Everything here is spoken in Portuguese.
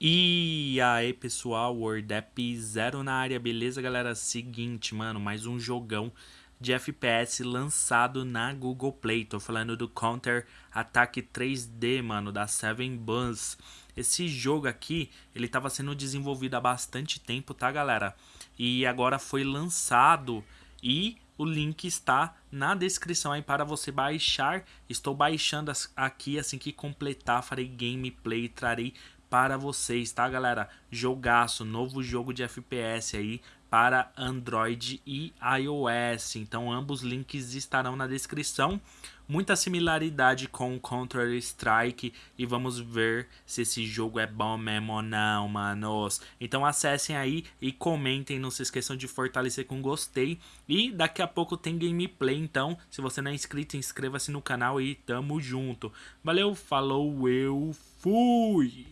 E aí pessoal, WordApp Zero na área, beleza galera? Seguinte, mano, mais um jogão de FPS lançado na Google Play. Tô falando do Counter Attack 3D, mano, da Seven Buns. Esse jogo aqui, ele tava sendo desenvolvido há bastante tempo, tá galera? E agora foi lançado e o link está na descrição aí para você baixar. Estou baixando aqui assim que completar, farei gameplay, trarei para vocês, tá galera? Jogaço, novo jogo de FPS aí para Android e iOS. Então ambos links estarão na descrição. Muita similaridade com Counter Strike e vamos ver se esse jogo é bom mesmo ou não, manos. Então acessem aí e comentem, não se esqueçam de fortalecer com gostei. E daqui a pouco tem gameplay, então se você não é inscrito, inscreva-se no canal e tamo junto. Valeu, falou, eu fui!